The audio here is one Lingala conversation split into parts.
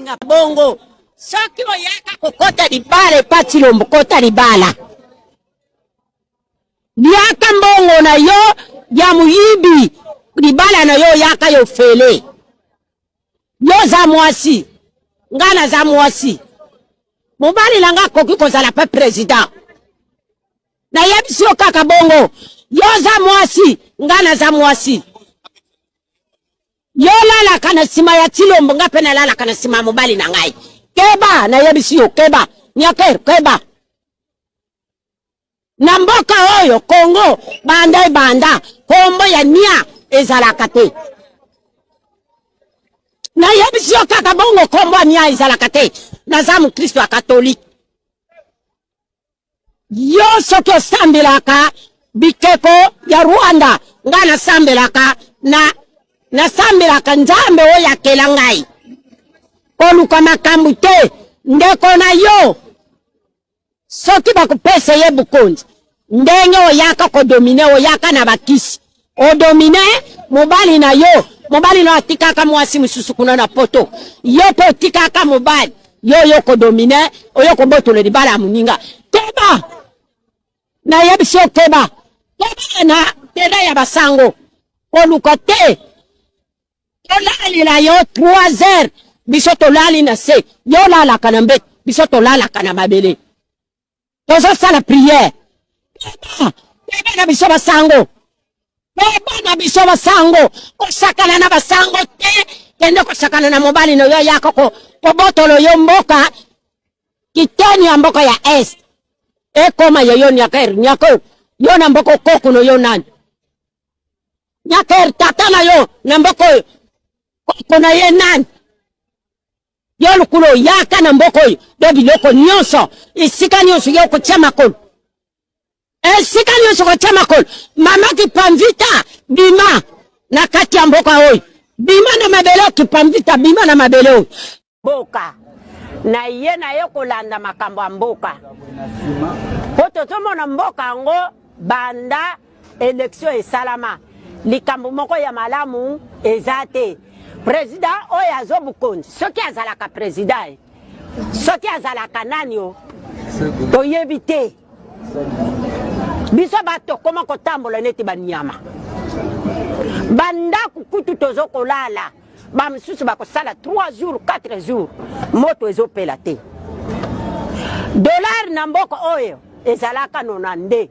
Nga bongo soki oyaka kokota libala epa tshilombo kota libala liaka mbongo na yo ya moyibi libala na yo oyaka yo fele yo oza mwasi nga naza mwasi mobali na nga akoki kozala pe president nayebisi yo kaka bongo yo oza mwasi nga naza mwasi Yo olalaka na sima ya Tshilombo nga pe nalalaka na sima ya mobali na ngai. Keba nayebisi yo keba. Nyaker keba. Na mboka oyo Congo banda ebanda kombo ya nia ezalaka te. Nayebisi yo kaka bongo kombo ya nia ezalaka te. Naza mukristo ya catholique. Yo soki osambelaka bikeko ya Rwanda nga nasambelaka na nasambelaka Nzambe oyo akela ngai koluka makambo te ndeko na yo soki bakopesa ye bokonzi ndenge oyaka kodomine oyaka na bakisi O domine mobali na yo, mobali na yo atikaka muasi mususu kuna na poto, yo pe otikaka mobali yo, oye ko domine, oye kobotola libala ya muninga. Keba! Nayebisi yo keba! Keba na tele ya ba sango, koluka te tolalela yo 3 heures biso tolali na se, yo olalaka na mbetu, biso tolalaka na mabele. tozosala priere beba na biso basango beba na biso basango kosakana na basango te kende kosakana na mobali na yo yaka kobotolo yo mboka kiteni ya mboka ya est ekoma ya yo nyaker nyaker yo na mboka okoku na yo nani nyaker tata na yo na mboka oyo koko na ye nani Yo lukulo yaka na mboka oyo bo biloko nionso esika nionso yo okotia makolo esika nionso okotia makolo mama kipamvita bima na kati ya mboka oyo bima na mabele oyo kipamvita bima na mabele oyo mboka na ye na ye kolanda makambo ya mboka po tozomona mboka yango banda Election esalama likambo moko ya malamu eza te president oyo azo bukonzi soki azalaka president eh soki azalaka nani oh toyebi te biso batu tokoma kotambola neti ba niama ba ndaku kutu tozo kolala ba misusu bakosala 3 jours 4 jours moto ezo pela te dollar na mboka oyo ezalaka nona nde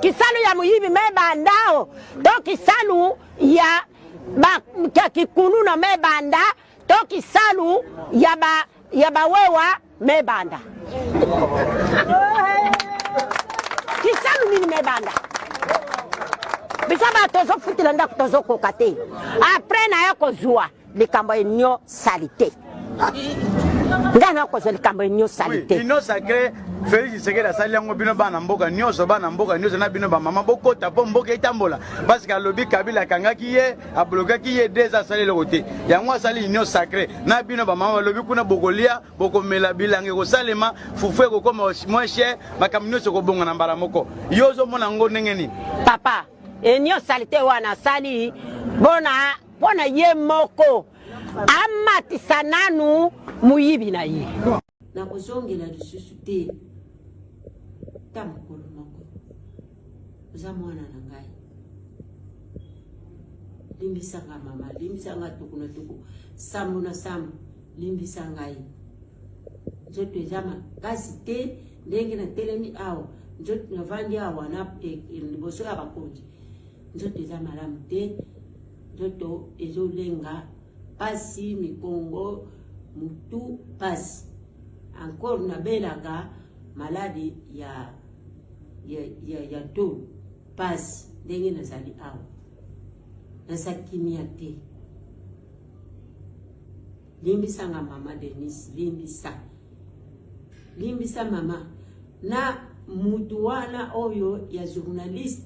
Kisalu ya muyibi me banda o to kisalu ya ba ya kikuluna me banda to kisalu ya ba ya ba wewa me banda kisalu nini me banda biso ba tozo futila ndako tozo koka te après na ya kozua Likambo enio salite ngai na kozwa likambo enio salite. Oui, union sacree Felix Tshisekedi asali yango bino bana mboka nioso bana mboka nioso na bino ba mama bokota po mboka etambola parce que alobi Kabila akangaki ye ablokaki ye deux asali eloko te yango asali union sacree na bino ba mama balobi kuna bokolia bokomela bilanga ekosalema fufu ekokoma moins cher makambo nioso ekobonga na mbala moko yo ozomona yango ndenge nini papa union salite wana asali bona Pona ye moko amatisa nanu moyibi na ye. Nakozongela lisusu te ata mokolo moko. Oza mwana na ngai. Limbisa nga mama, limbisa nga tuku na tuku, sambo na sambo, limbisa ngai. Nzoto eza makasi te ndenge natelemi awa, nzoto navandi awa na liboso ya bakonzi. Nzoto eza malamu te, nzoto ezolenga pasi, mikongo, mutu pasi. Encore nabelaka maladi ya ya ya, ya tolo pasi ndenge nazali awa naza kimia te. Limbisa nga mama Denise, limbisa limbisa mama na mutu wana oyo ya journaliste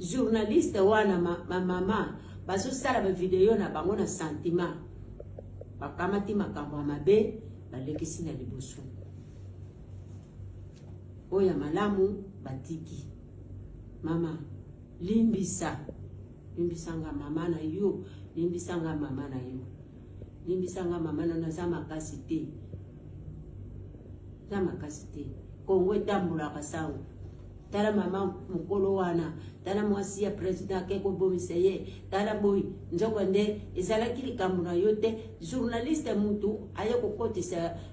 Journaliste wana ma, ma mama bazosala ba video na bango na sentiment, bakamati makambo ya mabe balekisi na liboso, oyo ya malamu batiki. Mama limbisa, limbisa nga mama na yo, limbisa nga mama na yo. Limbisa nga mama na naza makasi te. Naza makasi te. Kongo etambolaka sango. Tala mama mokolo wana, tala mwasi ya president ake kobomisa ye, tala boyi. Nzoka nde ezalaki likambo na yo te. Journaliste mutu aye kokotisa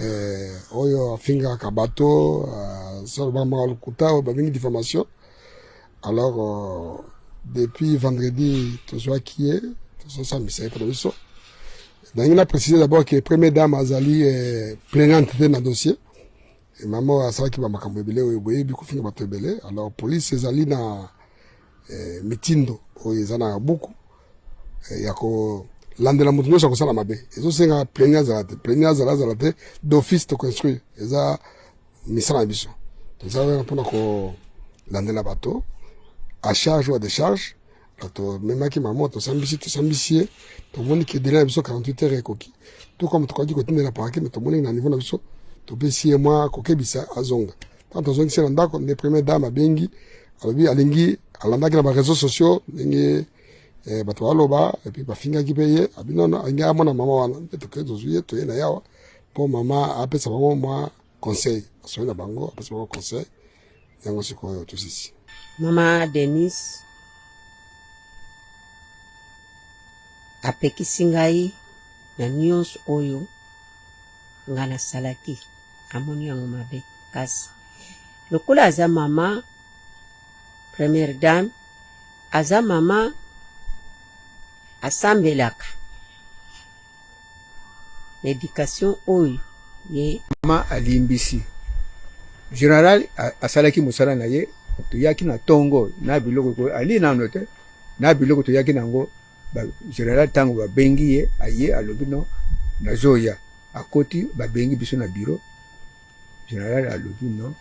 eh, oyo afingaka bato asalobaka maka lokuta oyo babengi diffamation alors euh, depuis vendredi tozwaki ye tozosambisa ye mpo na biso nangi na précise d'abord que première dame azali eh, plaignante te na dossier mama asalaki bamakambo ebele oyo boyebi kofinga bato ebele alors police ezali na eh, mitindo oyo eza na buku eh, ya kolandela moto nyonso akosala mabe ezosenga pleni azala te pleni azala azala te d'office to construire eza misala na biso tozala wana mpona kolandela bato a charge ou a décharge tomemaki mama tosambisi tosambisi ye tomoni ke dele na biso 48 heures ekoki to kama tokaki kotindela parke me tomoni na niveau na biso topesi ye mwa kokebisa azonga ntango tozongisi na ndako nde premier dame abengi alobi alingi alandaki na bareseau sociaux ndenge eh, bato baloba epi bafingaki mpe ye abi nono alingi amona mama wana nde tokei tozwi ye toye na yawa mpo mama apesa bango mwa conseil asoi na bango apesa bango conseil yango sikoyo tosisi mama denis apekisi ngai na nyonso oyo nga na salaki amoni yango mabe kasi lokola aza mama première dame aza mama asambelaka na education oyo ye mama alimbisi general asalaki mosala na ye toyaki na tongo na biloko alie nano te na biloko toyaki nango ba general tango ba bengi ye aye alobi non nazoya akoti ba bengi biso na bureau general alobi non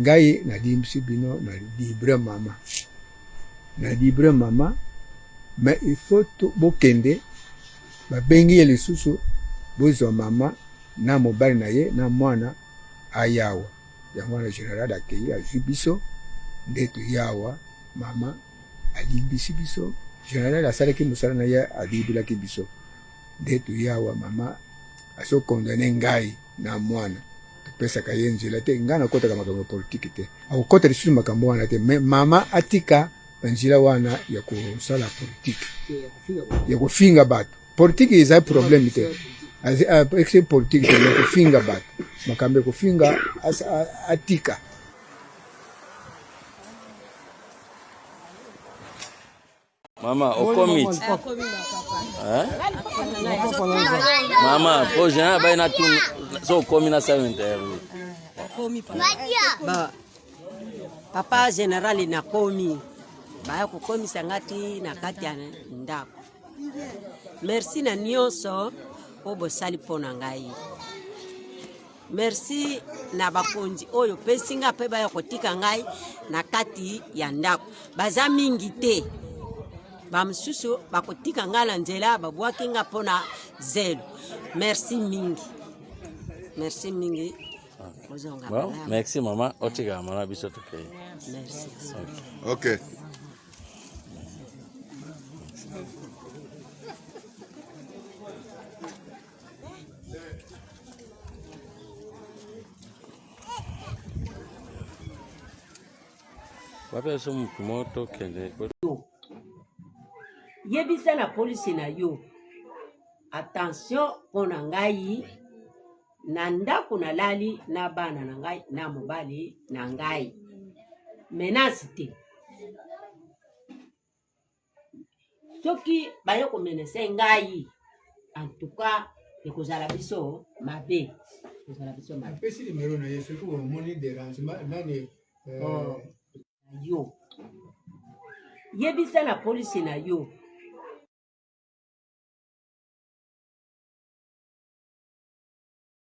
ngai nalimbisi bino na libre mama na libre mama mais il faut bokende ba bengi ye lisusu bozwa mama na mobali na ye na mwana ayawa yango wana general akeyi azwi biso nde toyawa mama alimbisi biso general asalaki mosala na ye alimbulaki biso nde toye awa mama azo condamne ngai na mwana topesaka ye nzela te ngai nakotaka makambo ya politike te akokota lisusu makambo wana te me mama atika banzela wana ya kosala politike ya kofinga bato politike ezali probleme te ese ah, politike te ya kofinga bato makambo ya kofinga atika Mama, okomi ti. Hein? Mama, po jean abai na tuna so okomi na sala interview. Ba papa general nakomi baya kokomisa nga ti na kati ya ndako. Merci na nyonso oyo bosali mpo na ngai. Merci na bakonzi oyo opesi nga mpe baya kotika ngai na kati ya ndako baza mingi te bamosusu bakotika ngai na nzela babwaki nga mpo na zelo merci mingi merci mingi kozonga bon, merci mama otikala mama biso tokei merci okay. okay. bapesa motu moto kende yebisa na polisi na yo attention mpo na ngai na ndako nalali na bana na ngai na mobali na ngai menace te soki baye komenese ngai en tout cas ekozala biso mabe ekozala biso mabe apesi nimero na ye soki omoni derangement nani euh, oh. yo yebisa na polisi na yo